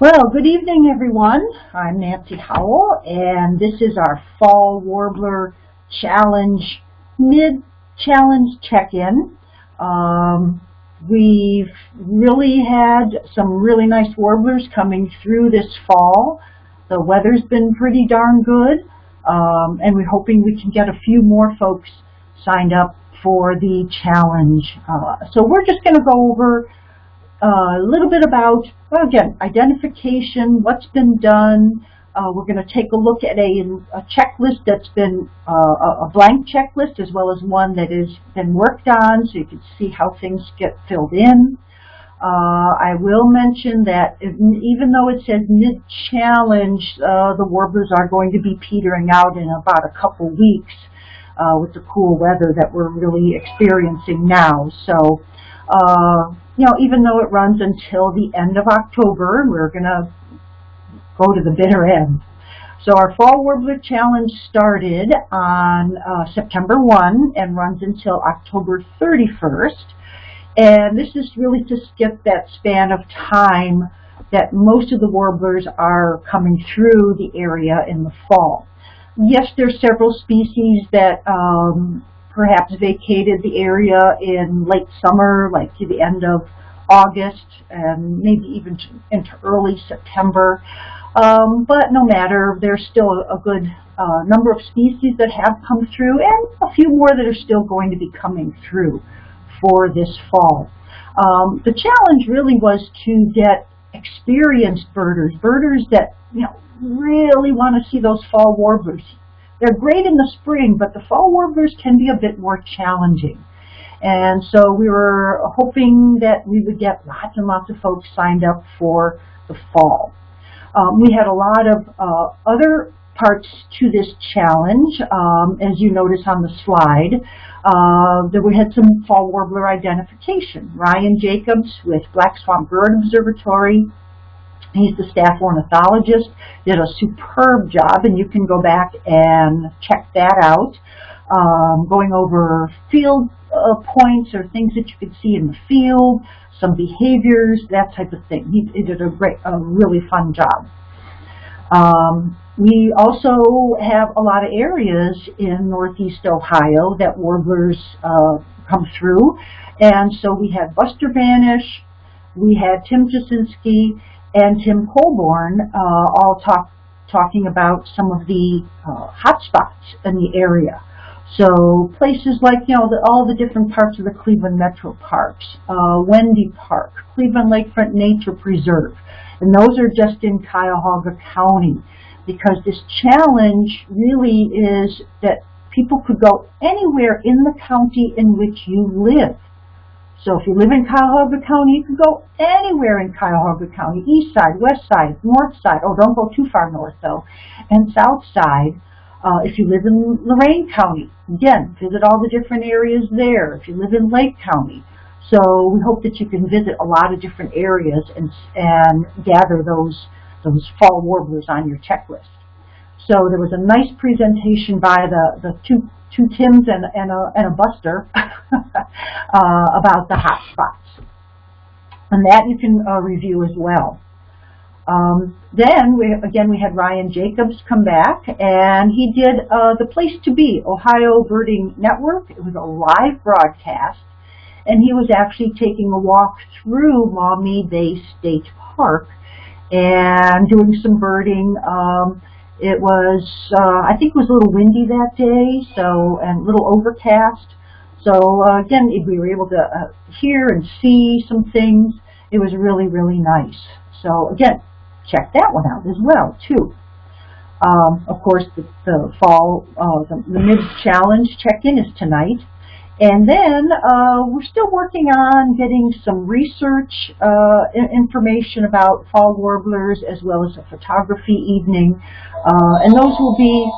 Well, good evening, everyone. I'm Nancy Howell, and this is our Fall Warbler Challenge, mid-challenge check-in. Um, we've really had some really nice warblers coming through this fall. The weather's been pretty darn good, um, and we're hoping we can get a few more folks signed up for the challenge. Uh, so we're just going to go over a little bit about, well, again, identification, what's been done. Uh, we're going to take a look at a, a checklist that's been uh, a blank checklist as well as one that has been worked on so you can see how things get filled in. Uh, I will mention that if, even though it says mid-challenge, uh, the warblers are going to be petering out in about a couple weeks uh, with the cool weather that we're really experiencing now. So uh, you know, even though it runs until the end of October, we're going to go to the bitter end. So our Fall Warbler Challenge started on uh, September 1 and runs until October 31st. And this is really to skip that span of time that most of the warblers are coming through the area in the fall. Yes, there's several species that um, perhaps vacated the area in late summer, like to the end of August, and maybe even into early September. Um, but no matter, there's still a, good uh, number of species that have come through and a few more that are still going to be coming through for this fall. Um, the challenge really was to get experienced birders, birders that you know really want to see those fall warblers they're great in the spring, but the fall warblers can be a bit more challenging. And so we were hoping that we would get lots and lots of folks signed up for the fall. Um, we had a lot of uh, other parts to this challenge, um, as you notice on the slide. Uh, that we had some fall warbler identification. Ryan Jacobs with Black Swamp Bird Observatory He's the staff ornithologist, did a superb job, and you can go back and check that out. Um, going over field uh, points or things that you could see in the field, some behaviors, that type of thing. He, he did a great, a really fun job. Um, we also have a lot of areas in northeast Ohio that warblers uh, come through. And so we had Buster Banish, we had Tim Jasinski, and Tim Colborn uh, all talk, talking about some of the uh, hot spots in the area. So places like, you know, the, all the different parts of the Cleveland Metro Parks, uh, Wendy Park, Cleveland Lakefront Nature Preserve, and those are just in Cuyahoga County because this challenge really is that people could go anywhere in the county in which you live. So if you live in Cuyahoga County, you can go anywhere in Cuyahoga County, east side, west side, north side. Oh, don't go too far north though. And south side, uh, if you live in Lorain County, again, visit all the different areas there. If you live in Lake County. So we hope that you can visit a lot of different areas and, and gather those, those fall warblers on your checklist. So there was a nice presentation by the, the two two Tims and, and, a, and a Buster uh, about the hot spots. And that you can uh, review as well. Um, then, we, again, we had Ryan Jacobs come back, and he did uh, The Place to Be, Ohio Birding Network. It was a live broadcast, and he was actually taking a walk through Maumee Bay State Park and doing some birding. Um, it was, uh, I think it was a little windy that day, so and a little overcast. So uh, again, we were able to uh, hear and see some things. It was really, really nice. So again, check that one out as well too. Um, of course, the, the fall, uh, the, the mid-challenge check-in is tonight. And then uh, we're still working on getting some research uh, information about fall warblers as well as a photography evening. Uh, and those will be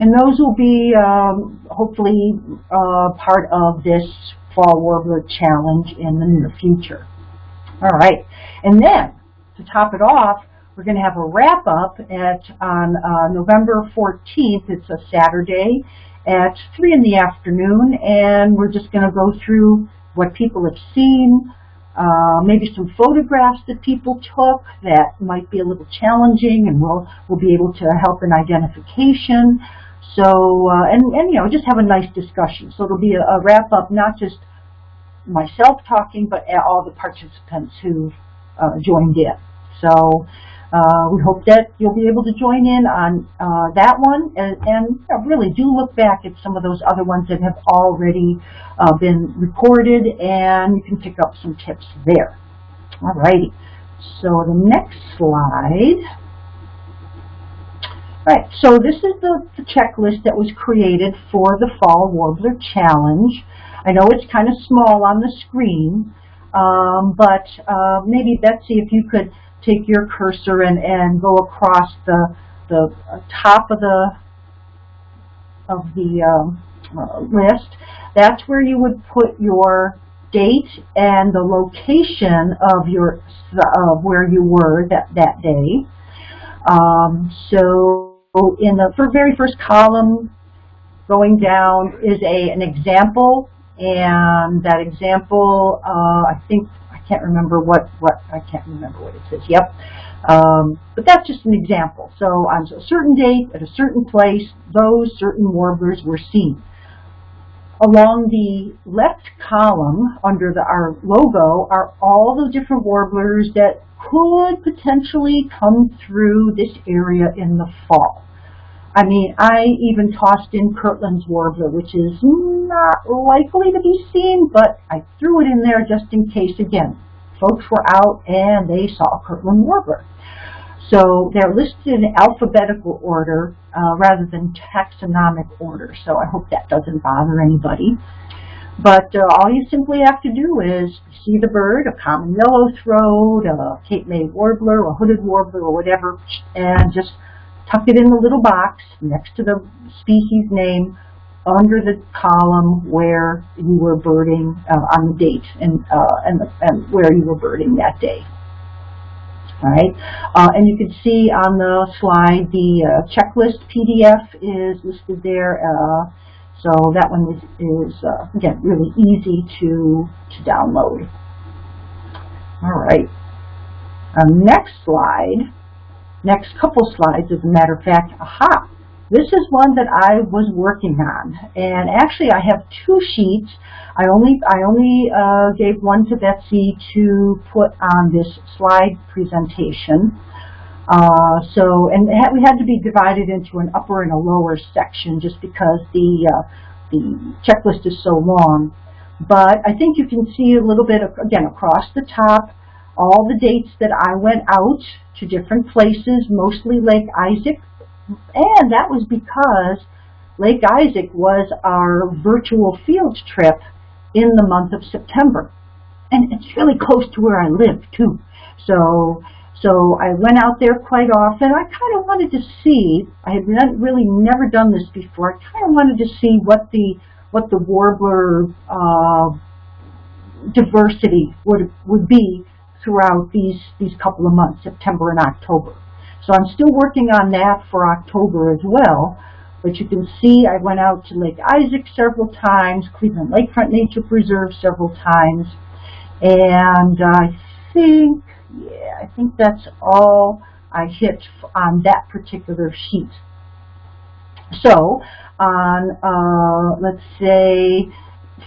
And those will be um, hopefully uh, part of this Fall Warbler Challenge in the near future. All right. And then, to top it off, we're going to have a wrap up at on uh, November 14th. It's a Saturday at 3 in the afternoon, and we're just going to go through what people have seen, uh, maybe some photographs that people took that might be a little challenging, and we'll, we'll be able to help in identification. So, uh, and, and, you know, just have a nice discussion. So it'll be a, a wrap up, not just myself talking, but all the participants who uh, joined in. So uh, we hope that you'll be able to join in on uh, that one and, and really do look back at some of those other ones that have already uh, been recorded and you can pick up some tips there. Alrighty, so the next slide. Right, so this is the, the checklist that was created for the Fall Warbler Challenge. I know it's kind of small on the screen, um, but uh, maybe Betsy, if you could take your cursor and, and go across the, the top of the, of the um, uh, list. That's where you would put your date and the location of your of where you were that, that day. Um, so in the very first column going down is a an example and that example uh, I think can't remember what, what I can't remember what it says. Yep. Um, but that's just an example. So on a certain date, at a certain place, those certain warblers were seen. Along the left column under the, our logo are all the different warblers that could potentially come through this area in the fall. I mean, I even tossed in Kirtland's warbler, which is not likely to be seen, but I threw it in there just in case. Again, folks were out and they saw Kirtland warbler. So they're listed in alphabetical order uh, rather than taxonomic order. So I hope that doesn't bother anybody. But uh, all you simply have to do is see the bird, a common yellow-throat, a Cape May warbler, a hooded warbler, or whatever, and just tuck it in the little box next to the species name under the column where you were birding uh, on the date and, uh, and, and, where you were birding that day. All right, uh, and you can see on the slide the uh, checklist PDF is listed there. Uh, so that one is, is uh, again really easy to to download. All right, next slide next couple slides, as a matter of fact, aha, this is one that I was working on. And actually I have two sheets. I only, I only uh, gave one to Betsy to put on this slide presentation. Uh, so, and we had to be divided into an upper and a lower section just because the, uh, the checklist is so long. But I think you can see a little bit, of, again, across the top, all the dates that I went out to different places, mostly Lake Isaac, and that was because Lake Isaac was our virtual field trip in the month of September. And it's really close to where I live, too. So, so I went out there quite often. I kind of wanted to see, I had not, really never done this before, I kind of wanted to see what the, what the warbler uh, diversity would, would be throughout these, these couple of months, September and October. So I'm still working on that for October as well. But you can see I went out to Lake Isaac several times, Cleveland Lakefront Nature Preserve several times. And I think, yeah, I think that's all I hit on that particular sheet. So on, uh, let's say,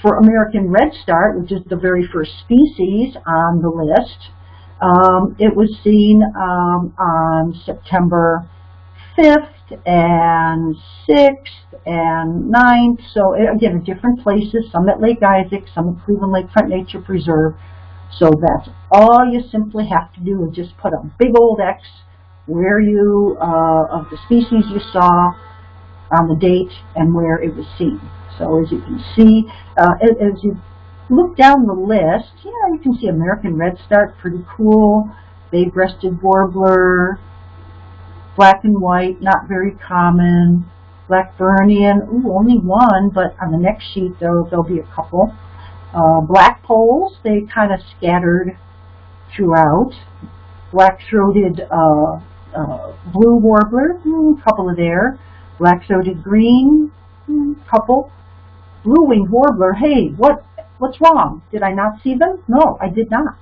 for American redstart, which is the very first species on the list, um, it was seen um, on September 5th and 6th and 9th. So again, in different places, some at Lake Isaac, some at Cleveland Lakefront Nature Preserve. So that's all you simply have to do is just put a big old X where you, uh, of the species you saw on the date and where it was seen. So as you can see, uh, as you look down the list, yeah, you can see American redstart, pretty cool, bay-breasted warbler, black and white, not very common, Blackburnian, ooh, only one, but on the next sheet there'll, there'll be a couple. Uh, blackpolls, they kind of scattered throughout. Black-throated uh, uh, blue warbler, mm, couple of there. Black-throated green, mm, couple. Blue-winged warbler, hey, what, what's wrong? Did I not see them? No, I did not.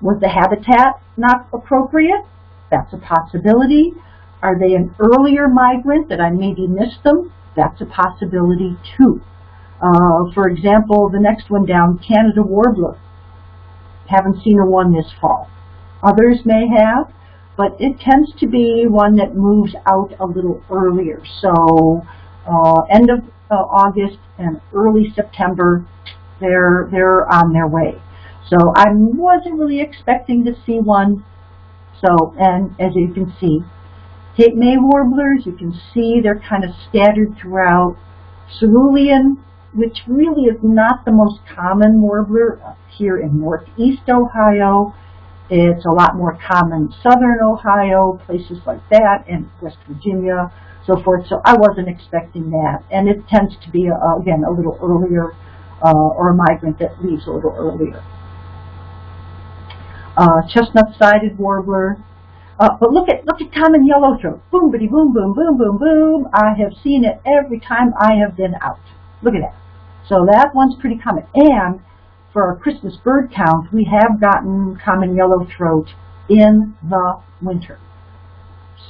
Was the habitat not appropriate? That's a possibility. Are they an earlier migrant that I maybe missed them? That's a possibility too. Uh, for example, the next one down, Canada warbler. Haven't seen a one this fall. Others may have, but it tends to be one that moves out a little earlier. So uh, end of August and early September, they're, they're on their way. So I wasn't really expecting to see one. So, and as you can see, Cape May warblers, you can see they're kind of scattered throughout. Cerulean, which really is not the most common warbler here in northeast Ohio. It's a lot more common southern Ohio, places like that, and West Virginia, so forth. So I wasn't expecting that. And it tends to be, uh, again, a little earlier, uh, or a migrant that leaves a little earlier. Uh, chestnut-sided warbler. Uh, but look at look at common yellowthroat. Boom, bitty, boom, boom, boom, boom, boom. I have seen it every time I have been out. Look at that. So that one's pretty common. And for our Christmas bird count, we have gotten common yellowthroat in the winter.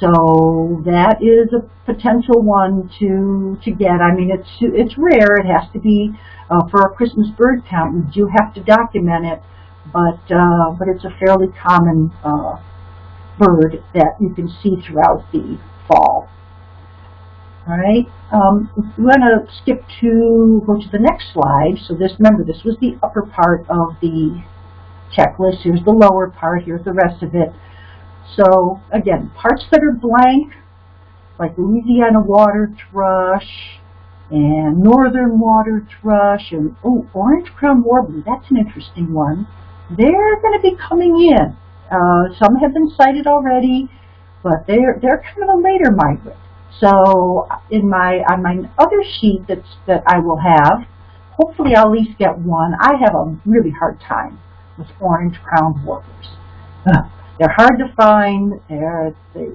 So that is a potential one to to get. I mean, it's it's rare. It has to be uh, for a Christmas bird count. You do have to document it, but uh, but it's a fairly common uh, bird that you can see throughout the fall. All right, um, we're going to skip to, go to the next slide. So this, remember, this was the upper part of the checklist. Here's the lower part. Here's the rest of it. So again, parts that are blank, like Louisiana water thrush and northern water thrush and oh, orange crown warbler. That's an interesting one. They're going to be coming in. Uh, some have been sighted already, but they're they're kind of a later migrant. So in my on my other sheet that's that I will have, hopefully I'll at least get one. I have a really hard time with orange-crowned warblers. They're hard to find. They're, they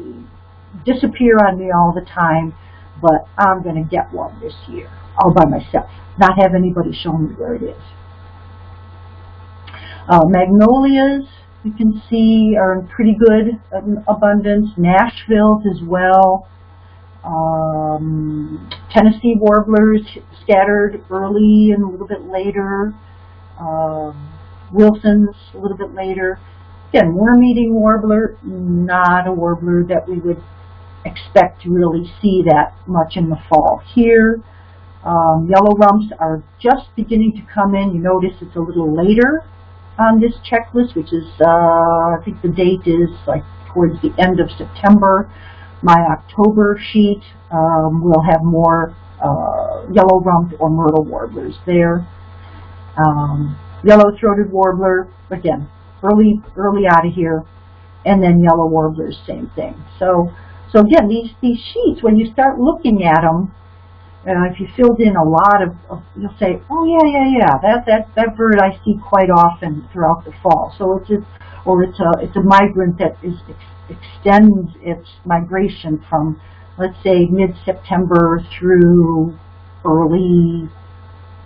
disappear on me all the time, but I'm going to get one this year all by myself, not have anybody show me where it is. Uh, magnolias, you can see, are in pretty good abundance. Nashville's as well. Um, Tennessee warblers scattered early and a little bit later. Um, Wilson's a little bit later. Again, worm-eating warbler, not a warbler that we would expect to really see that much in the fall. Here, um, yellow rumps are just beginning to come in. You notice it's a little later on this checklist, which is, uh, I think the date is like towards the end of September. My October sheet um, will have more uh, yellow-rumped or myrtle warblers there. Um, Yellow-throated warbler, again, early, early out of here. And then yellow warblers, same thing. So, so again, these, these sheets, when you start looking at them, uh, if you filled in a lot of, of, you'll say, oh yeah, yeah, yeah, that, that, that bird I see quite often throughout the fall. So it's a, or it's a, it's a migrant that is extends its migration from, let's say, mid-September through early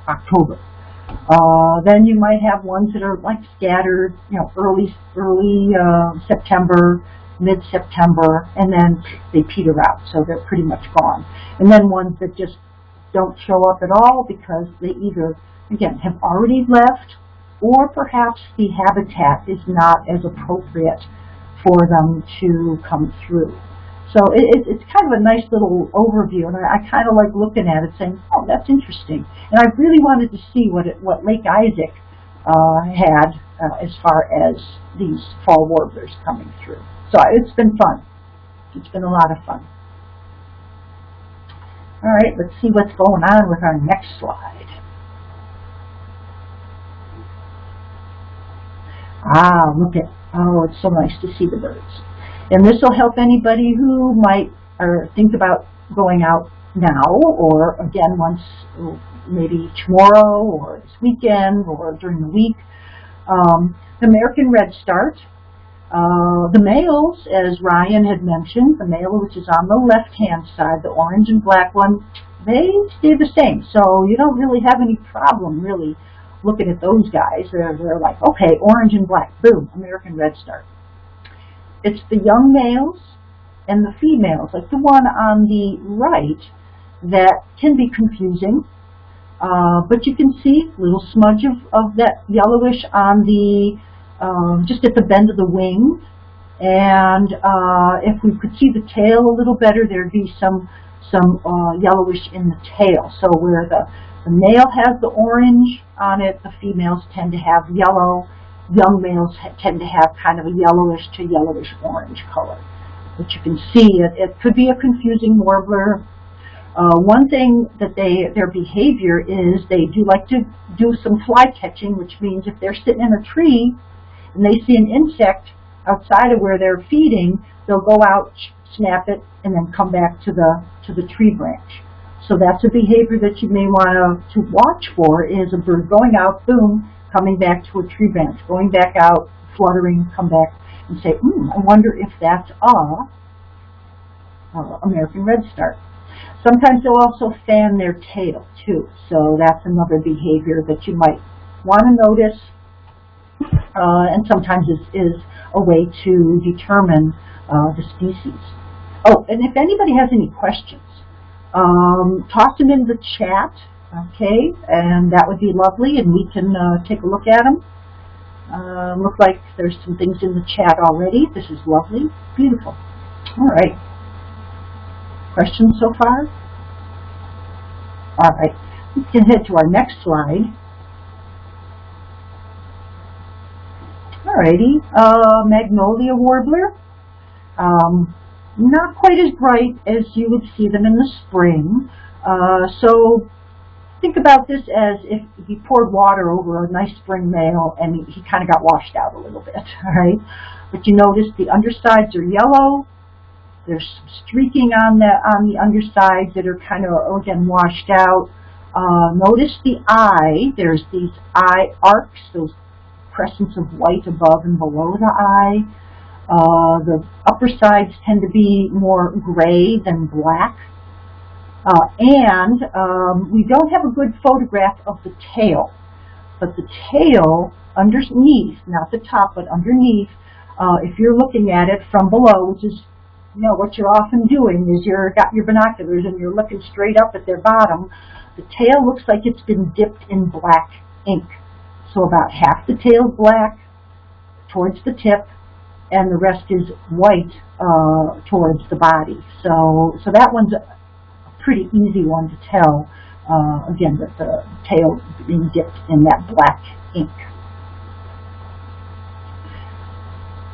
October. Uh, then you might have ones that are like scattered, you know, early early uh, September, mid-September, and then they peter out, so they're pretty much gone. And then ones that just don't show up at all because they either, again, have already left, or perhaps the habitat is not as appropriate for them to come through. So it, it's kind of a nice little overview, and I, I kind of like looking at it, saying, "Oh, that's interesting." And I really wanted to see what it, what Lake Isaac uh, had uh, as far as these fall warblers coming through. So it's been fun. It's been a lot of fun. All right, let's see what's going on with our next slide. Ah, look at, oh, it's so nice to see the birds. And this will help anybody who might or think about going out now or again once maybe tomorrow or this weekend or during the week. Um, the American Redstart, Uh, the males, as Ryan had mentioned, the male which is on the left-hand side, the orange and black one, they stay the same. So you don't really have any problem really looking at those guys. They're, they're like, okay, orange and black, boom, American redstart. It's the young males and the females, like the one on the right, that can be confusing. Uh, but you can see a little smudge of, of that yellowish on the, um, just at the bend of the wing. And uh, if we could see the tail a little better, there'd be some some uh, yellowish in the tail. So where the, the male has the orange on it, the females tend to have yellow. Young males tend to have kind of a yellowish to yellowish orange color. But you can see it, it could be a confusing warbler. Uh, one thing that they their behavior is they do like to do some fly catching, which means if they're sitting in a tree and they see an insect outside of where they're feeding, they'll go out, snap it, and then come back to the to the tree branch. So that's a behavior that you may want to, to watch for is a bird going out, boom, coming back to a tree branch, going back out, fluttering, come back, and say, hmm, I wonder if that's a uh, American redstart. Sometimes they'll also fan their tail too, so that's another behavior that you might want to notice, uh, and sometimes is, is a way to determine uh, the species. Oh, and if anybody has any questions, um, toss them in the chat, okay, and that would be lovely, and we can uh, take a look at them. Uh, look like there's some things in the chat already. This is lovely. Beautiful. All right. Questions so far? All right. We can head to our next slide. All righty. Uh, Magnolia warbler. Um, not quite as bright as you would see them in the spring. Uh, so think about this as if you poured water over a nice spring male and he, he kind of got washed out a little bit, all right? But you notice the undersides are yellow. There's some streaking on the on the undersides that are kind of again washed out. Uh, notice the eye. There's these eye arcs, those crescents of white above and below the eye. Uh, the upper sides tend to be more gray than black. Uh, and um, we don't have a good photograph of the tail. But the tail underneath, not the top, but underneath, uh, if you're looking at it from below, which is you know, what you're often doing is you're got your binoculars and you're looking straight up at their bottom, the tail looks like it's been dipped in black ink. So about half the tail is black towards the tip, and the rest is white uh, towards the body. So, so that one's pretty easy one to tell. Uh, again, that the tail being dipped in that black ink.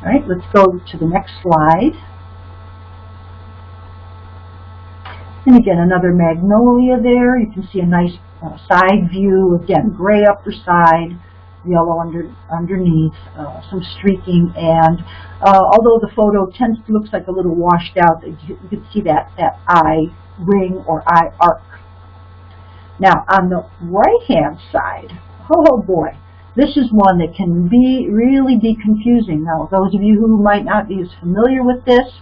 All right, let's go to the next slide. And again, another magnolia there. You can see a nice uh, side view. Again, gray upper side, yellow under, underneath, uh, some streaking, and uh, although the photo tends to look like a little washed out, you, you can see that, that eye ring or eye arc. Now, on the right-hand side, oh boy, this is one that can be really be confusing. Now, those of you who might not be as familiar with this,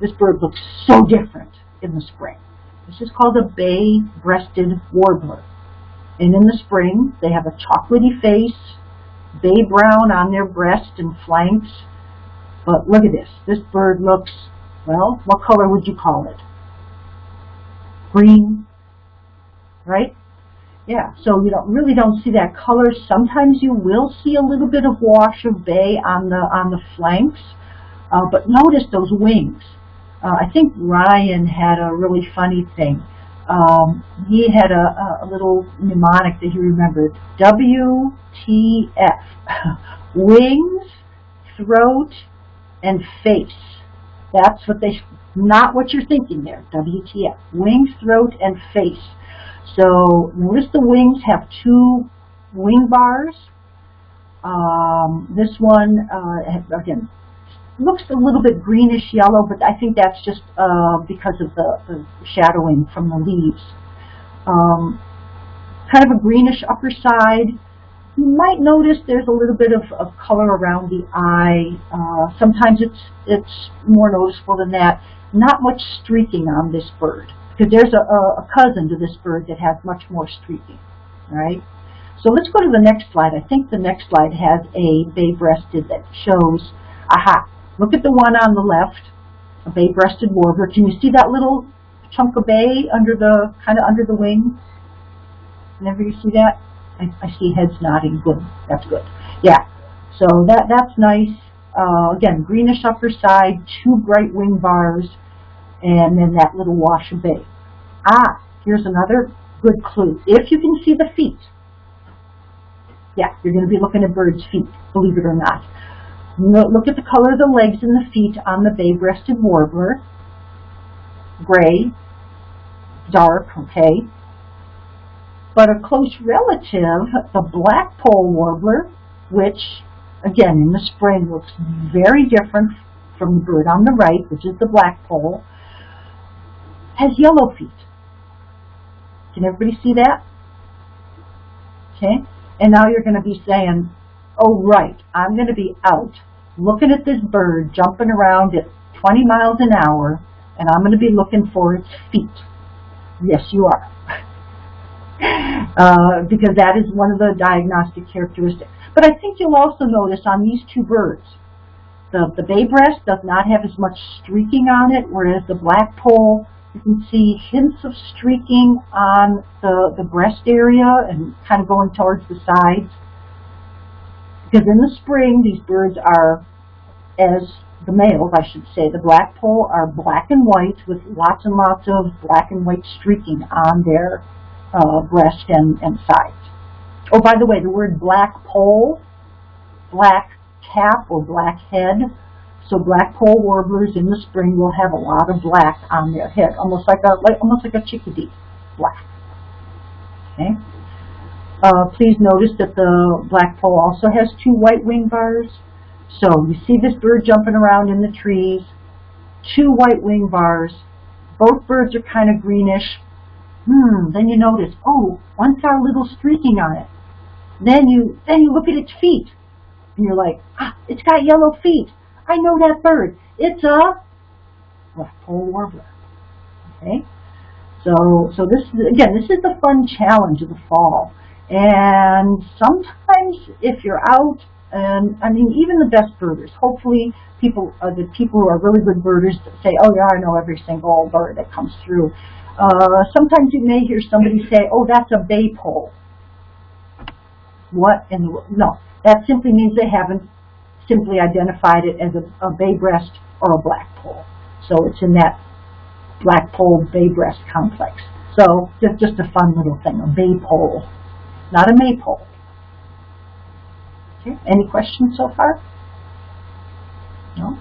this bird looks so different in the spring. This is called a bay-breasted warbler. And in the spring, they have a chocolatey face, bay brown on their breast and flanks. But look at this. This bird looks, well, what color would you call it? Green, right? Yeah, so you don't really don't see that color. Sometimes you will see a little bit of wash of bay on the on the flanks, uh, but notice those wings. Uh, I think Ryan had a really funny thing. Um, he had a, a, little mnemonic that he remembered. WTF. Wings, throat, and face. That's what they, not what you're thinking there. WTF. Wings, throat, and face. So notice the wings have two wing bars. Um, this one, uh, again, looks a little bit greenish yellow, but I think that's just uh, because of the, the, shadowing from the leaves. Um, kind of a greenish upper side, You might notice there's a little bit of, of color around the eye. Uh, sometimes it's it's more noticeable than that. Not much streaking on this bird because there's a, a, cousin to this bird that has much more streaking. All right. So let's go to the next slide. I think the next slide has a bay-breasted that shows. Aha! Look at the one on the left, a bay-breasted warbler. Can you see that little chunk of bay under the kind of under the wing? Whenever you see that, I, I see heads nodding. Good. That's good. Yeah. So that that's nice. Uh, again, greenish upper side, two bright wing bars, and then that little wash of bay. Ah, here's another good clue. If you can see the feet, yeah, you're going to be looking at birds' feet, believe it or not. Look at the color of the legs and the feet on the bay-breasted warbler. Gray, dark, okay but a close relative, the blackpoll warbler, which again in the spring looks very different from the bird on the right, which is the blackpoll, has yellow feet. Can everybody see that? Okay, and now you're going to be saying, oh right, I'm going to be out looking at this bird jumping around at 20 miles an hour, and I'm going to be looking for its feet. Yes, you are. uh, because that is one of the diagnostic characteristics. But I think you'll also notice on these two birds, the, the bay breast does not have as much streaking on it, whereas the blackpoll, you can see hints of streaking on the, the breast area and kind of going towards the sides. Because in the spring, these birds are, as the males, I should say, the blackpoll are black and white with lots and lots of black and white streaking on their uh, breast and, and sides. Oh, by the way, the word blackpoll, black cap or black head. So blackpoll warblers in the spring will have a lot of black on their head, almost like a like almost like a chickadee, black. Okay. Uh, please notice that the blackpoll also has two white wing bars. So you see this bird jumping around in the trees, two white wing bars. Both birds are kind of greenish, Hmm, then you notice, oh, one's got a little streaking on it. Then you then you look at its feet. And you're like, ah, it's got yellow feet. I know that bird. It's a blackpoll warbler. Okay? So so this is again, this is the fun challenge of the fall. And sometimes if you're out and I mean even the best birders, hopefully people uh, the people who are really good birders say, Oh yeah, I know every single bird that comes through. Uh, sometimes you may hear somebody say, oh, that's a bay pole. What in the world? No, that simply means they haven't simply identified it as a, a bay breast or a blackpoll. So it's in that blackpoll bay breast complex. So just, just a fun little thing, a bay pole, not a maypole. Okay, any questions so far? No?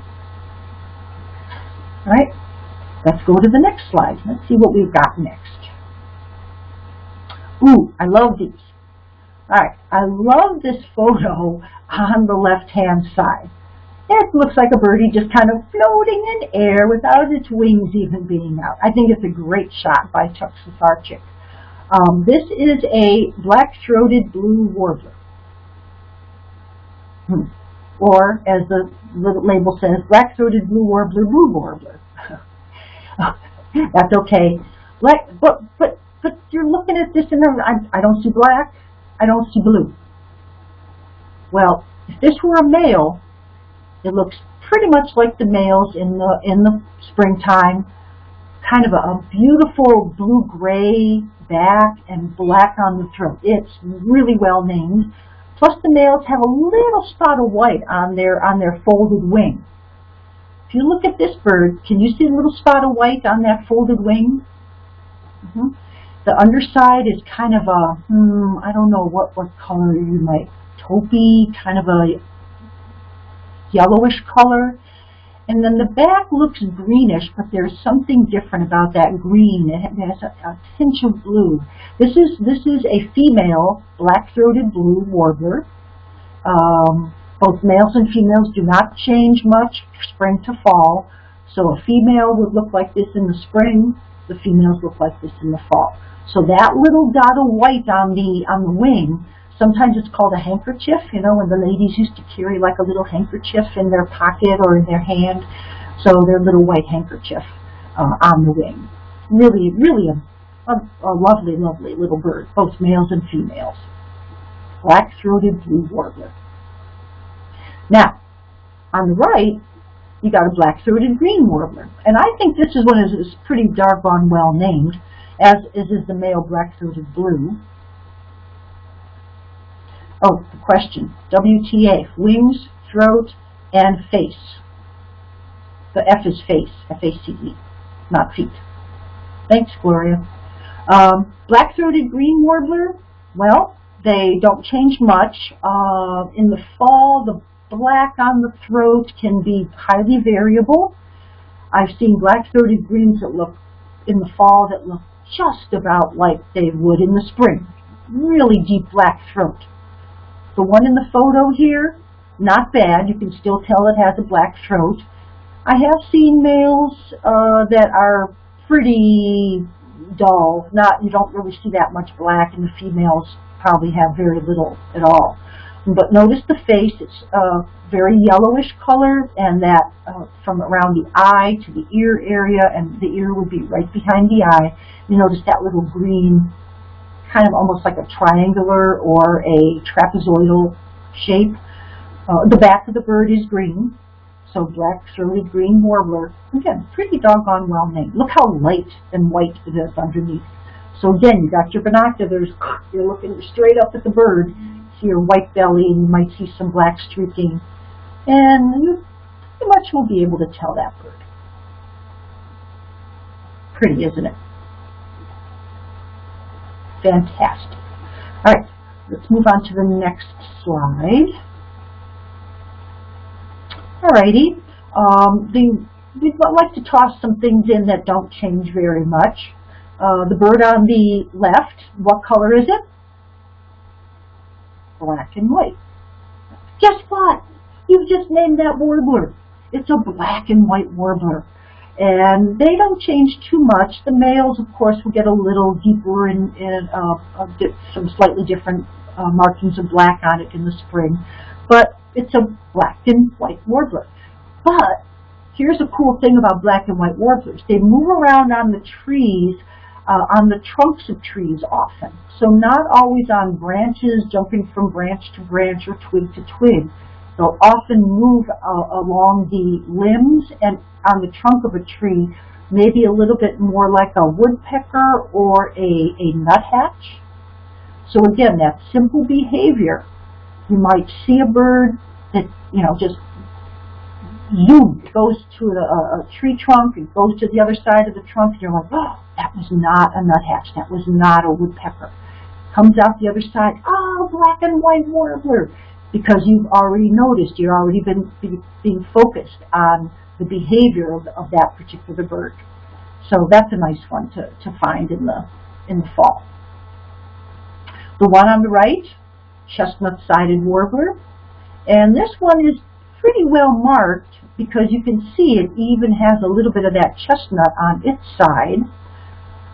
All right. Let's go to the next slide. Let's see what we've got next. Ooh, I love these. All right, I love this photo on the left-hand side. It looks like a birdie just kind of floating in air without its wings even being out. I think it's a great shot by Chuck Safarczyk. Um, this is a black-throated blue warbler. Hmm. Or, as the label says, black-throated blue warbler, blue warbler. That's okay. Like, but but but you're looking at this and I, I don't see black. I don't see blue. Well, if this were a male, it looks pretty much like the males in the in the springtime. Kind of a, a beautiful blue-gray back and black on the throat. It's really well named. Plus the males have a little spot of white on their on their folded wing. If you look at this bird, can you see a little spot of white on that folded wing? Mm -hmm. The underside is kind of a, hmm, I don't know what, what color you might, taupey, kind of a yellowish color. And then the back looks greenish, but there's something different about that green. It has a, a tinge of blue. This is this is a female black-throated blue warbler. Um, both males and females do not change much spring to fall. So a female would look like this in the spring, the females look like this in the fall. So that little dot of white on the on the wing Sometimes it's called a handkerchief, you know, when the ladies used to carry like a little handkerchief in their pocket or in their hand. So their little white handkerchief uh, on the wing. Really, really a, a, a lovely, lovely little bird, both males and females. Black-throated blue warbler. Now, on the right, you got a black-throated green warbler. And I think this is one is pretty doggone well named, as is, is the male black-throated blue. Oh, the question. WTA, wings, throat, and face. The F is face, F-A-C-E, not feet. Thanks, Gloria. Um, Black-throated green warbler, well, they don't change much. Uh, in the fall, the black on the throat can be highly variable. I've seen black-throated greens that look in the fall that look just about like they would in the spring. Really deep black throat. The one in the photo here, not bad. You can still tell it has a black throat. I have seen males uh, that are pretty dull. Not You don't really see that much black, and the females probably have very little at all. But notice the face, it's a very yellowish color, and that uh, from around the eye to the ear area, and the ear would be right behind the eye. You notice that little green, kind of almost like a triangular or a trapezoidal shape. Uh, the back of the bird is green, so black-throated green warbler. Again, pretty doggone well named. Look how light and white it is underneath. So again, you got your binoculars, you're looking straight up at the bird, see your white belly, and you might see some black streaking. And you pretty much will be able to tell that bird. Pretty, isn't it? Fantastic. All right, let's move on to the next slide. Alrighty, um, the, we'd like to toss some things in that don't change very much. Uh, the bird on the left, what color is it? black and white. Guess what? You've just named that warbler. It's a black and white warbler. And they don't change too much. The males, of course, will get a little deeper and, uh, uh, some slightly different uh, markings of black on it in the spring. But it's a black and white warbler. But here's a cool thing about black and white warblers. They move around on the trees uh, on the trunks of trees often. So not always on branches, jumping from branch to branch or twig to twig. They'll often move uh, along the limbs and on the trunk of a tree, maybe a little bit more like a woodpecker or a, a nuthatch. So again, that simple behavior. You might see a bird that, you know, just zoom, goes to a, a tree trunk, it goes to the other side of the trunk, and you're like, oh, that was not a nuthatch, that was not a woodpecker. Comes out the other side, oh, black and white warbler, because you've already noticed, you've already been being focused on the behavior of, of that particular bird. So that's a nice one to, to find in the, in the fall. The one on the right, chestnut-sided warbler, and this one is pretty well marked because you can see it even has a little bit of that chestnut on its side.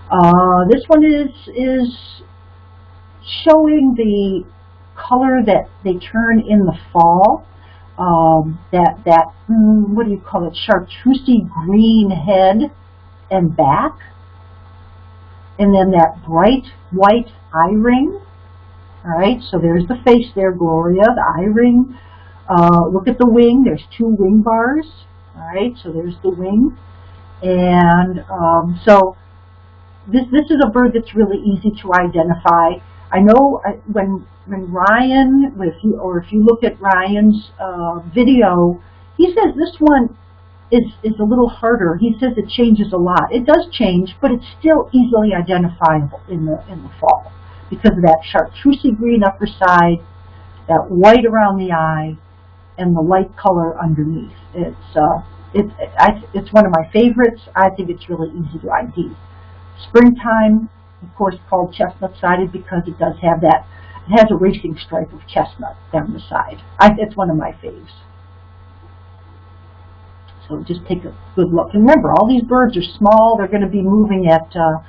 Uh, this one is is showing the color that they turn in the fall. Um, that that mm, what do you call it? Chartreusey green head and back, and then that bright white eye ring. All right, so there's the face there, Gloria, the eye ring. Uh, look at the wing. There's two wing bars. All right, so there's the wing. And um, so this, this is a bird that's really easy to identify. I know uh, when when Ryan, if you, or if you look at Ryan's uh, video, he says this one is, is a little harder. He says it changes a lot. It does change, but it's still easily identifiable in the, in the fall because of that chartreusey green upper side, that white around the eye, and the light color underneath. It's uh, it's I, it's one of my favorites. I think it's really easy to ID. Springtime, of course, called chestnut-sided because it does have that. It has a racing stripe of chestnut down the side. I, it's one of my faves. So just take a good look. And remember, all these birds are small. They're going to be moving at uh,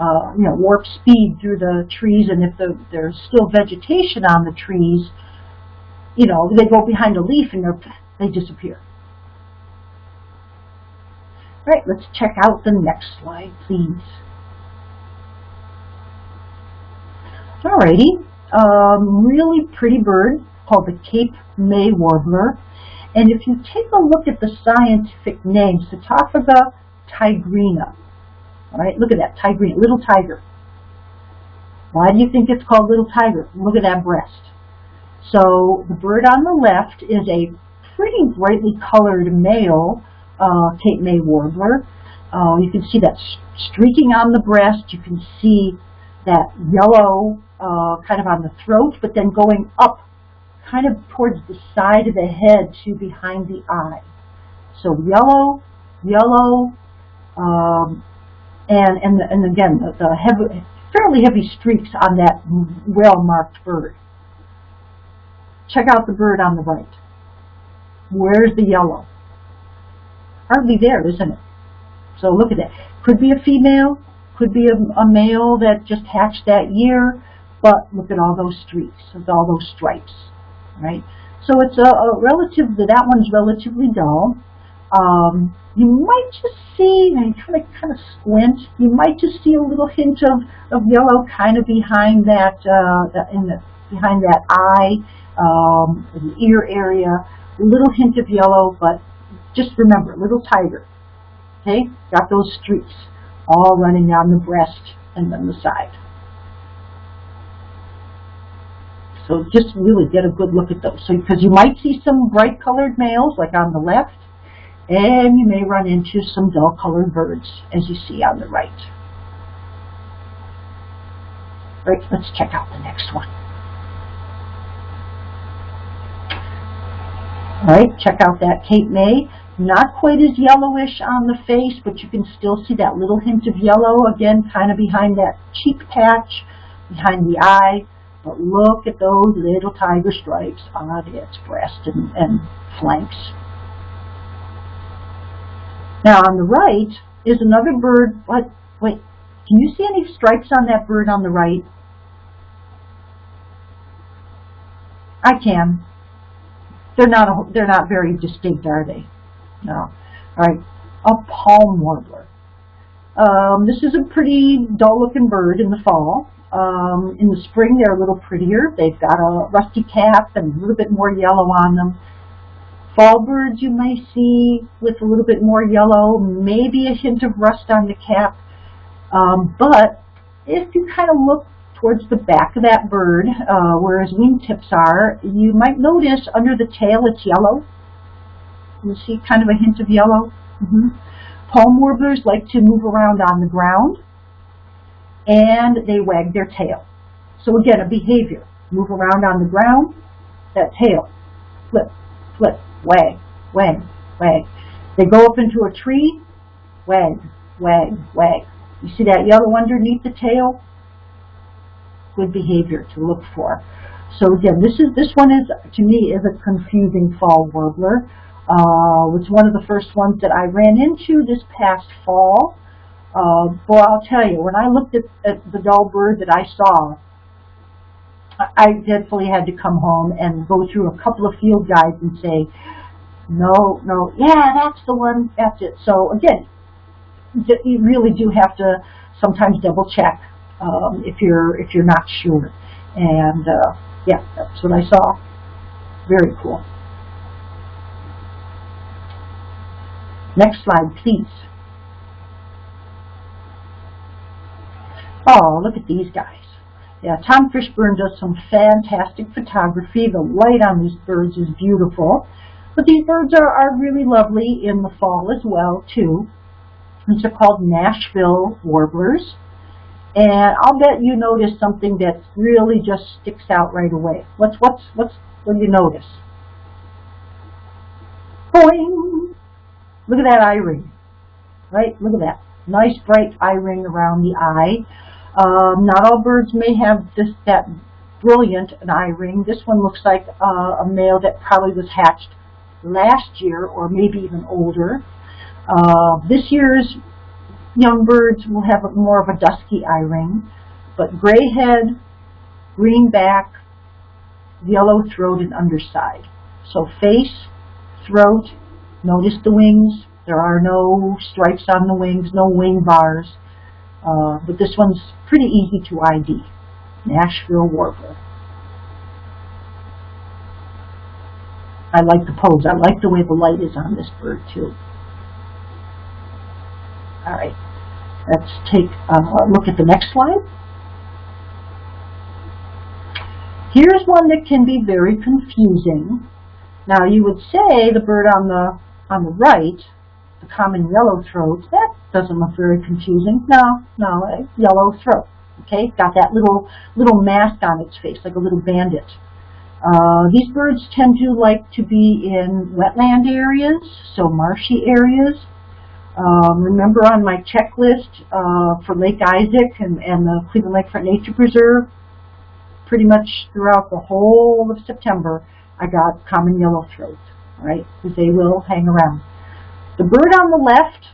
uh, you know, warp speed through the trees, and if the, there's still vegetation on the trees, you know, they go behind a leaf and they disappear. All right, let's check out the next slide, please. Alrighty, um, really pretty bird called the Cape May Warbler. And if you take a look at the scientific name, Setophaga tigrina. All right, look at that, tigrina, little tiger. Why do you think it's called little tiger? Look at that breast. So the bird on the left is a pretty brightly colored male uh, Cape May warbler. Uh, you can see that streaking on the breast. You can see that yellow uh, kind of on the throat, but then going up kind of towards the side of the head to behind the eye. So yellow, yellow, um, and, and, and again, the, the heavy, fairly heavy streaks on that well-marked bird. Check out the bird on the right. Where's the yellow? Hardly there, isn't it? So look at that. Could be a female, could be a, a male that just hatched that year, but look at all those streaks, all those stripes, right? So it's a, a relative, that one's relatively dull. Um, you might just see, and kind of kind of squint, you might just see a little hint of, of yellow kind of behind that, uh, in the, behind that eye, um, the ear area, a little hint of yellow, but just remember, little tiger, okay? Got those streaks all running down the breast and then the side. So just really get a good look at those. So because you might see some bright colored males like on the left, and you may run into some dull colored birds as you see on the right. Right, let's check out the next one. All right, check out that Cape May. Not quite as yellowish on the face, but you can still see that little hint of yellow, again, kind of behind that cheek patch, behind the eye. But look at those little tiger stripes on its breast and, and flanks. Now on the right is another bird, but wait, can you see any stripes on that bird on the right? I can. They're not a, they're not very distinct, are they? No. All right, a palm warbler. Um, this is a pretty dull-looking bird in the fall. Um, in the spring, they're a little prettier. They've got a rusty cap and a little bit more yellow on them. Fall birds you may see with a little bit more yellow, maybe a hint of rust on the cap. Um, but if you kind of look towards the back of that bird, uh, where his wingtips are, you might notice under the tail it's yellow. You see kind of a hint of yellow. Mm -hmm. Palm warblers like to move around on the ground and they wag their tail. So again, a behavior. Move around on the ground, that tail, flip, flip, wag, wag, wag. They go up into a tree, wag, wag, wag. You see that yellow underneath the tail? good behavior to look for. So again, this is this one is to me is a confusing fall warbler. Uh, it's one of the first ones that I ran into this past fall. Uh, boy, I'll tell you, when I looked at, at the dull bird that I saw, I definitely had to come home and go through a couple of field guides and say, no, no, yeah, that's the one, that's it. So again, you really do have to sometimes double check um, if you're if you're not sure. And uh, yeah, that's what I saw. Very cool. Next slide, please. Oh, look at these guys. Yeah, Tom Fishburne does some fantastic photography. The light on these birds is beautiful. But these birds are, are really lovely in the fall as well, too. These are called Nashville warblers. And I'll bet you notice something that really just sticks out right away. What's what's what's what do you notice? Boing! Look at that eye ring. Right? Look at that. Nice bright eye ring around the eye. Um, not all birds may have this that brilliant an eye ring. This one looks like uh, a male that probably was hatched last year or maybe even older. Uh, this year's young birds will have a, more of a dusky eye ring, but gray head, green back, yellow throat and underside. So face, throat, notice the wings. There are no stripes on the wings, no wing bars. Uh, but this one's pretty easy to ID. Nashville Warbler. I like the pose. I like the way the light is on this bird too. All right, let's take a look at the next slide. Here's one that can be very confusing. Now you would say the bird on the on the right, the common yellow throat, that doesn't look very confusing. No, no, yellow throat. Okay, got that little little mask on its face, like a little bandit. Uh, these birds tend to like to be in wetland areas, so marshy areas. Um, remember on my checklist uh, for Lake Isaac and, and the Cleveland Lakefront Nature Preserve, pretty much throughout the whole of September, I got common yellow throat, right? Because they will hang around. The bird on the left,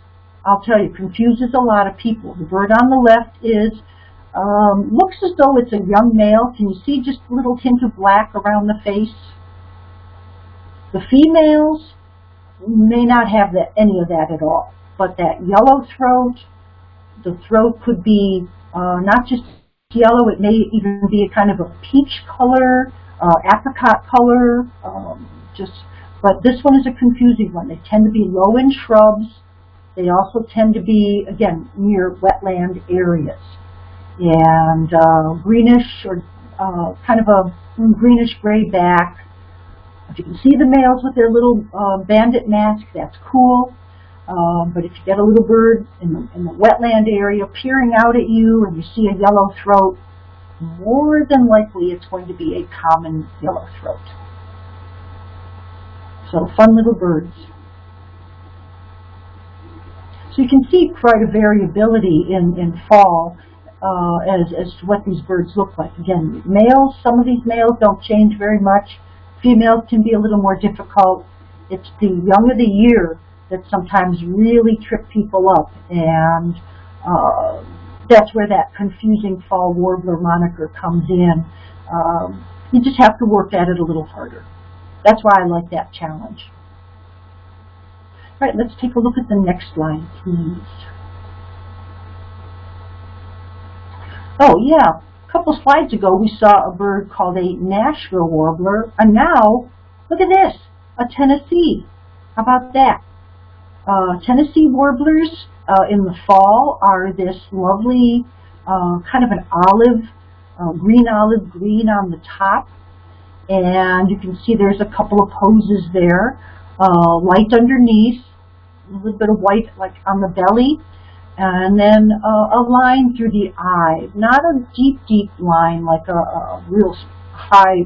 I'll tell you, confuses a lot of people. The bird on the left is um, looks as though it's a young male. Can you see just a little hint of black around the face? The females may not have that, any of that at all but that yellow throat, the throat could be uh, not just yellow, it may even be a kind of a peach color, uh, apricot color, um, just, but this one is a confusing one. They tend to be low in shrubs. They also tend to be, again, near wetland areas. And uh, greenish or uh, kind of a greenish gray back. If you can see the males with their little uh, bandit mask, that's cool. Um, but if you get a little bird in the, in the wetland area peering out at you and you see a yellow throat, more than likely it's going to be a common yellow throat. So fun little birds. So you can see quite a variability in, in fall uh, as, as to what these birds look like. Again, males, some of these males don't change very much. Females can be a little more difficult. It's the young of the year that sometimes really trip people up. And uh, that's where that confusing fall warbler moniker comes in. Um, you just have to work at it a little harder. That's why I like that challenge. All right, let's take a look at the next slide, please. Oh, yeah. A couple slides ago, we saw a bird called a Nashville warbler, and now, look at this, a Tennessee. How about that? Uh, Tennessee warblers uh, in the fall are this lovely uh, kind of an olive, uh, green olive green on the top. And you can see there's a couple of poses there. Uh, light underneath, a little bit of white like on the belly, and then uh, a line through the eye. Not a deep, deep line like a, a real high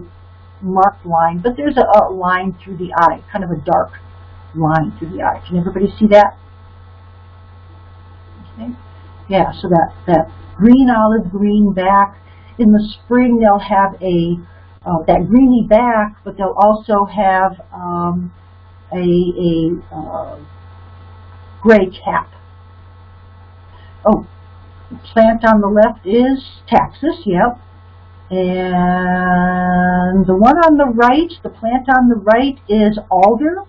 marked line, but there's a, a line through the eye, kind of a dark line through the eye. Can everybody see that? Okay. Yeah, so that, that green olive green back. In the spring they'll have a uh, that greeny back, but they'll also have um, a, a uh, gray cap. Oh, plant on the left is taxus, yep. And the one on the right, the plant on the right is alder.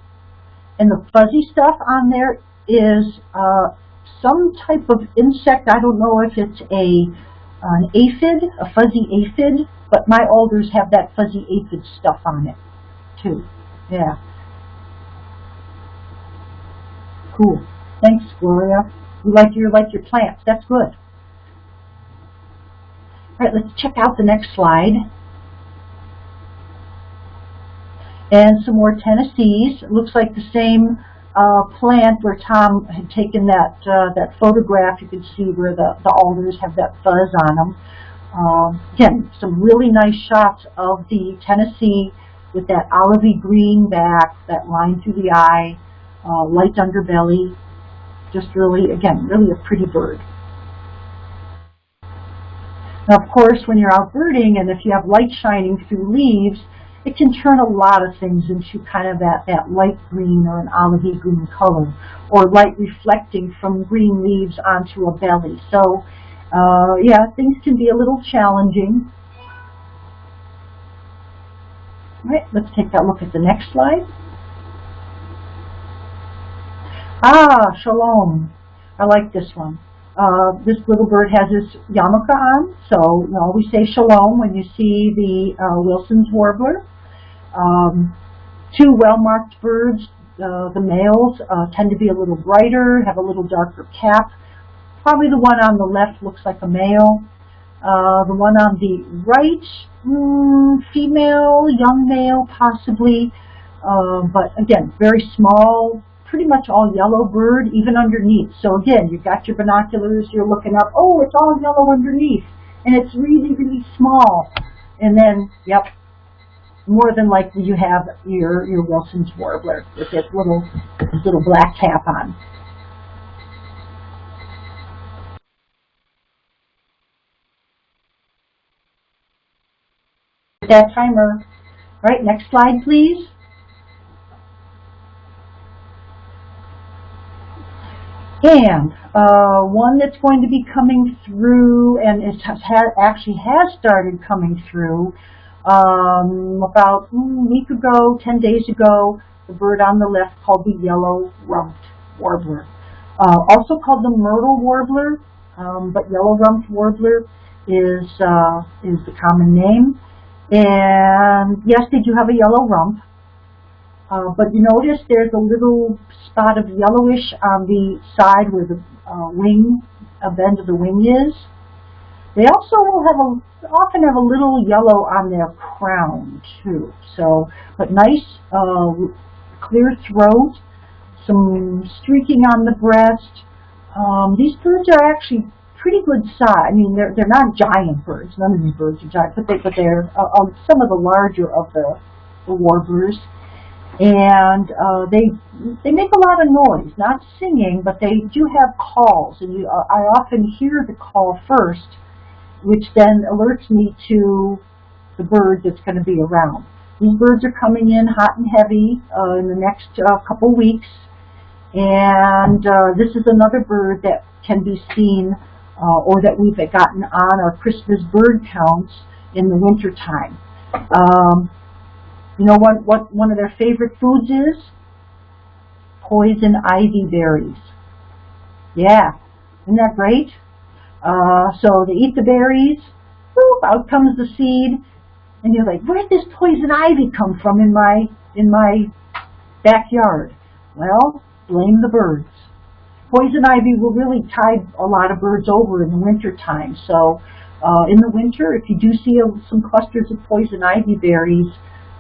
And the fuzzy stuff on there is uh, some type of insect. I don't know if it's a an aphid, a fuzzy aphid, but my alders have that fuzzy aphid stuff on it too. Yeah. Cool. Thanks, Gloria. You like your like your plants. That's good. All right, let's check out the next slide and some more Tennessees. It looks like the same uh, plant where Tom had taken that uh, that photograph. You can see where the, the alders have that fuzz on them. Um, again, some really nice shots of the Tennessee with that olivey green back, that line through the eye, uh, light underbelly. Just really, again, really a pretty bird. Now, of course, when you're out birding and if you have light shining through leaves, it can turn a lot of things into kind of that, that light green or an olivey green color, or light reflecting from green leaves onto a belly. So, uh, yeah, things can be a little challenging. All right, let's take a look at the next slide. Ah, shalom. I like this one. Uh, this little bird has his yarmulke on, so you always say shalom when you see the uh, Wilson's warbler. Um, two well-marked birds, uh, the males uh, tend to be a little brighter, have a little darker cap. Probably the one on the left looks like a male. Uh, the one on the right, mm, female, young male possibly, uh, but again, very small, pretty much all yellow bird, even underneath. So again, you've got your binoculars, you're looking up, oh, it's all yellow underneath, and it's really, really small. And then, yep, more than likely you have your, your Wilson's warbler with this little, little black cap on. That timer. All right, next slide, please. And uh, one that's going to be coming through, and ha actually has started coming through um, about mm, a week ago, 10 days ago, the bird on the left called the yellow-rumped warbler. Uh, also called the myrtle warbler, um, but yellow-rumped warbler is, uh, is the common name. And yes, they do have a yellow rump. Uh, but you notice there's a little spot of yellowish on the side where the uh, wing, of the end of the wing is. They also will have a, often have a little yellow on their crown too. So, but nice, uh, clear throat, some streaking on the breast. Um, these birds are actually pretty good size. I mean, they're they're not giant birds. None of these birds are giant, but they but they're uh, um, some of the larger of the, the warblers and uh, they they make a lot of noise, not singing, but they do have calls, and you, uh, I often hear the call first, which then alerts me to the bird that's going to be around. These birds are coming in hot and heavy uh, in the next uh, couple weeks, and uh, this is another bird that can be seen uh, or that we've gotten on our Christmas bird counts in the wintertime. Um, you know what, what one of their favorite foods is? Poison ivy berries. Yeah, isn't that great? Uh, so they eat the berries, whoop, out comes the seed, and you're like, where did this poison ivy come from in my in my backyard? Well, blame the birds. Poison ivy will really tide a lot of birds over in the winter time. So uh, in the winter, if you do see a, some clusters of poison ivy berries,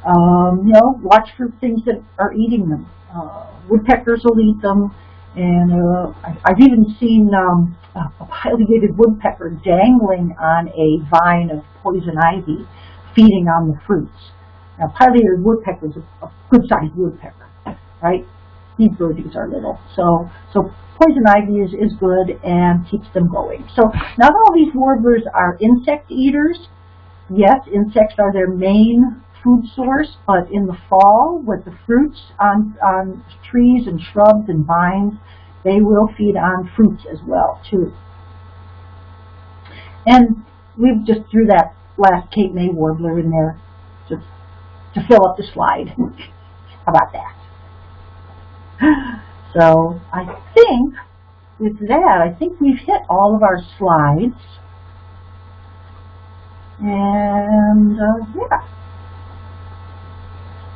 um, you know, watch for things that are eating them. Uh, woodpeckers will eat them, and uh, I, I've even seen um, a pileated woodpecker dangling on a vine of poison ivy, feeding on the fruits. Now, pileated woodpecker is a, a good-sized woodpecker, right? These birdies are little, so so poison ivy is is good and keeps them going. So not all these warblers are insect eaters. Yes, insects are their main food source, but in the fall, with the fruits on, on trees and shrubs and vines, they will feed on fruits as well, too. And we've just threw that last Cape May warbler in there to, to fill up the slide. How about that? So I think with that, I think we've hit all of our slides. And uh, yeah.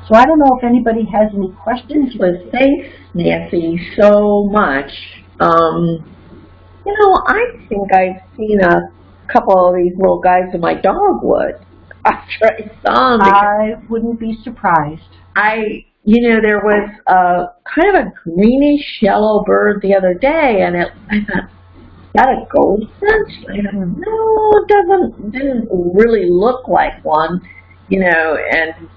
So I don't know if anybody has any questions. Well, thanks, Nancy, so much. Um, you know, I think I've seen a couple of these little guys in my dogwood after I saw them. I wouldn't be surprised. I, you know, there was a kind of a greenish yellow bird the other day, and it, I thought, that a goldfinch? I don't know, it doesn't, didn't really look like one, you know, and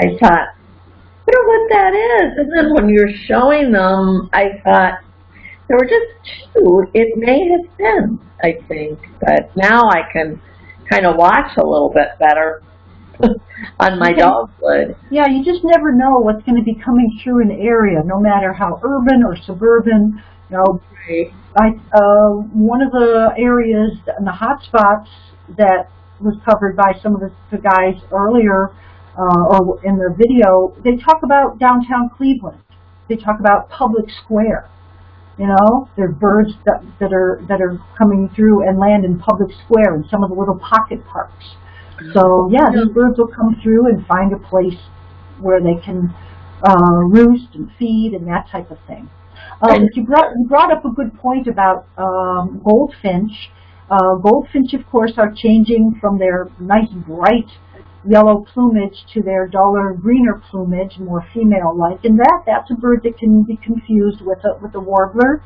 I thought, I wonder what that is. And then when you're showing them, I thought, there were just two. It may have been, I think. But now I can kind of watch a little bit better. on my dogwood. Yeah, you just never know what's going to be coming through an area, no matter how urban or suburban. You know, Right. I uh, one of the areas in the hot spots that was covered by some of the, the guys earlier, uh, or in their video, they talk about downtown Cleveland. They talk about public square. You know, there are birds that, that are that are coming through and land in public square and some of the little pocket parks. So yeah, these birds will come through and find a place where they can uh, roost and feed and that type of thing. Um, you brought you brought up a good point about um, goldfinch. Uh, goldfinch, of course, are changing from their nice bright yellow plumage to their duller greener plumage, more female-like, and that that's a bird that can be confused with a with a warbler.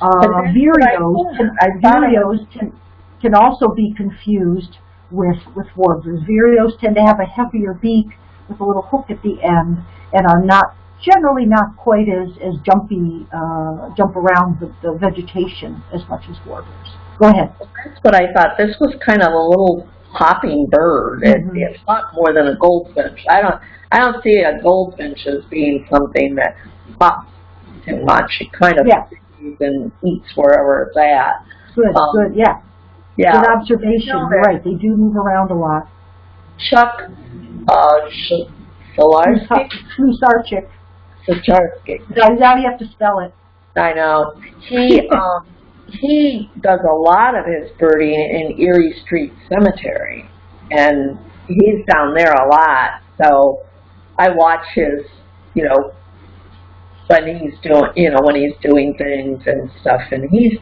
Uh, But that's what I vireos, can, vireos can can also be confused with with warblers. Vireos tend to have a heavier beak with a little hook at the end, and are not generally not quite as as jumpy, uh, jump around the, the vegetation as much as warblers. Go ahead. That's what I thought. This was kind of a little hopping bird. It, Mhm. It's not more than a goldfinch. I don't. I don't see a goldfinch as being something that hops too much. It kind of Yeah. and eats wherever it's at. Good, Um, good, yeah. Yeah. Good observation. Right. They do move around a lot. Chuck uh, Slusarchik. Sacharski. Now now you have to spell it. I know. He um he does a lot of his birding in Erie Street Cemetery, and he's down there a lot. So I watch his, you know, when he's doing, you know, when he's doing things and stuff. And he's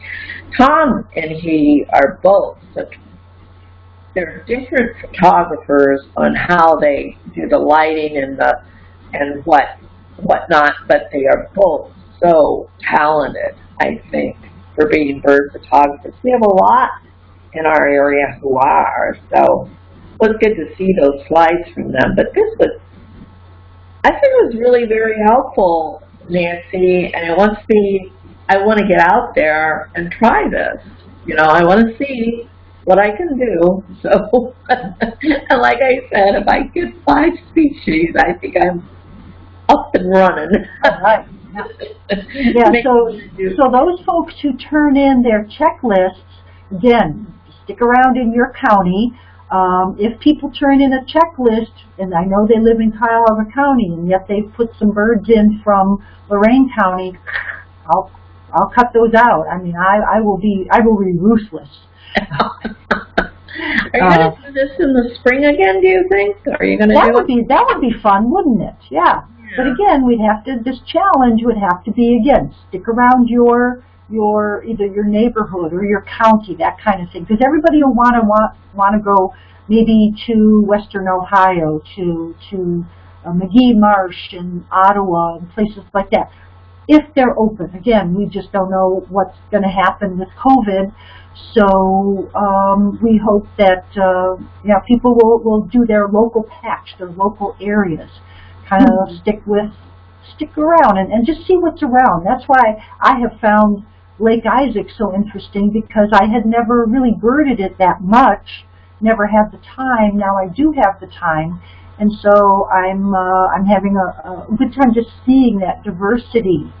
Tom and he are both. They're different photographers on how they do the lighting and the and what whatnot, but they are both so talented, I think, for being bird photographers. We have a lot in our area who are, so it was good to see those slides from them. But this was, I think it was really very helpful, Nancy, and it wants me, I want to get out there and try this. You know, I want to see what I can do. So, and like I said, if I get five species, I think I'm up and running. All right. Yeah, so, so those folks who turn in their checklists, again, stick around in your county. Um, if people turn in a checklist, and I know they live in Cuyahoga County, and yet they've put some birds in from Lorain County, I'll, I'll cut those out. I mean, I, I will be, I will be ruthless. Are you going to do this in the spring again, do you think? Are you going to That would it? be, that would be fun, wouldn't it? Yeah. But again, we'd have to, this challenge would have to be, again, stick around your, your, either your neighborhood or your county, that kind of thing. Because everybody will want to, want, want to go maybe to western Ohio, to, to uh, Magee Marsh and Ottawa and places like that. If they're open. Again, we just don't know what's going to happen with COVID. So um, we hope that uh, yeah, people will, will do their local patch, their local areas, kind of stick with, stick around and, and just see what's around. That's why I have found Lake Isaac so interesting because I had never really birded it that much, never had the time. Now I do have the time, and so I'm uh, I'm having a, a good time just seeing that diversity,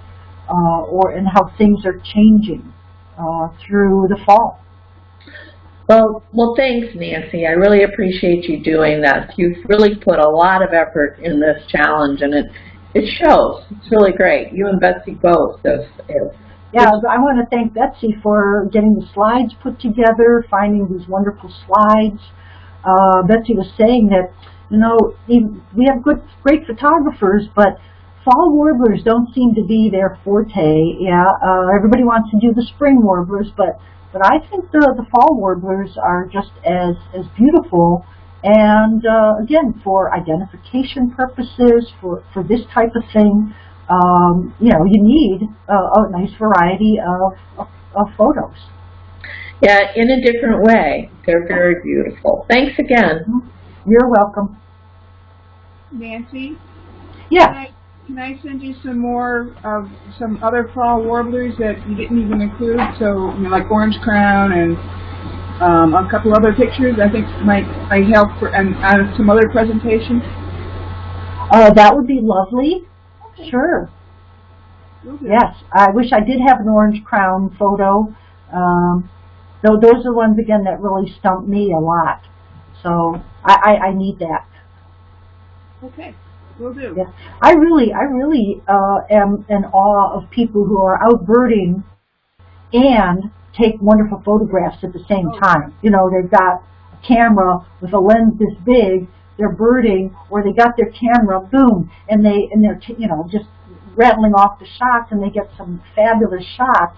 uh, or and how things are changing uh, through the fall. Well, well, thanks, Nancy. I really appreciate you doing this. You've really put a lot of effort in this challenge, and it it shows. It's really great. You and Betsy both have, have Yeah, I want to thank Betsy for getting the slides put together, finding these wonderful slides. Uh, Betsy was saying that, you know, we have good, great photographers, but fall warblers don't seem to be their forte. Yeah, uh, everybody wants to do the spring warblers, but but I think the the fall warblers are just as as beautiful. And uh, again, for identification purposes, for for this type of thing, um, you know, you need uh, a nice variety of, of, of photos. yeah, in a different way. They're very beautiful. Thanks again. You're welcome. Nancy, can I, can I send you some more of some other fall warblers that you didn't even include? So, you know, like orange crown and um, a couple other pictures. I think might might help for and uh, some other presentations. Uh, that would be lovely. Sure. Do. Yes, I wish I did have an orange crown photo. Um, though those are the ones again that really stumped me a lot. So I, I, I need that. Okay. Will do. Yeah. I really, I really uh, am in awe of people who are out birding and take wonderful photographs at the same Oh. time. You know, they've got a camera with a lens this big, they're birding, or they got their camera, boom, and they and they're t- you know just rattling off the shots, and they get some fabulous shots.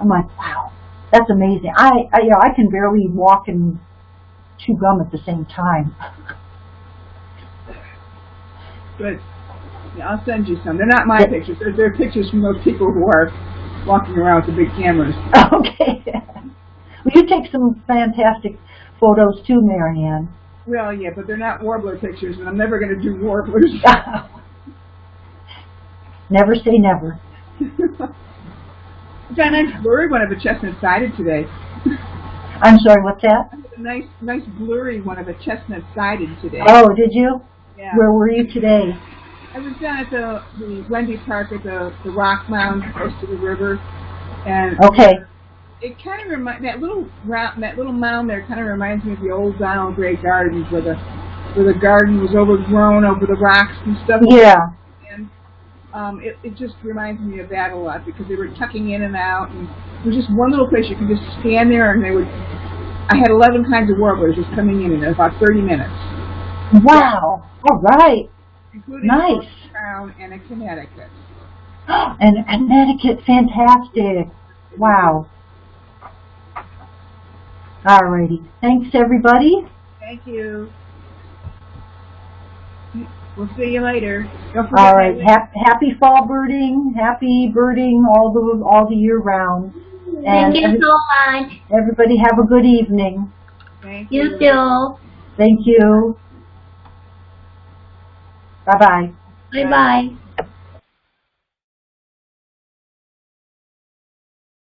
I'm like, wow, that's amazing. I, I you know I can barely walk and chew gum at the same time. Good. Yeah, I'll send you some. They're not my pictures. They're, they're pictures from those people who are walking around with the big cameras. Okay. well, you take some fantastic photos too, Marianne. Well, yeah, but they're not warbler pictures, and I'm never going to do warblers. never say never. Got a nice blurry one of a chestnut-sided today. I'm sorry, what's that? A nice, nice blurry one of a chestnut-sided today. Oh, did you? yeah. Where were you today? I was down at the, the Wendy Park at the, the rock mound close to the river, and Okay. It kind of remind that little round, that little mound there kind of reminds me of the old Donald Gray Gardens, where the where the garden was overgrown over the rocks and stuff. Yeah. And um, it it just reminds me of that a lot because they were tucking in and out, and there was just one little place you could just stand there, and they would. I had 11 kinds of warblers just coming in in about 30 minutes, Wow. All right. including Nice. crown and a Connecticut. And Connecticut, fantastic. Wow. Alrighty. Thanks, everybody. Thank you. We'll see you later. Don't forget All right. my- Hap happy fall birding. Happy birding all the all the year round. And Thank you so much. everybody have a good evening. Thank You too. Thank you. Bye bye. Bye bye.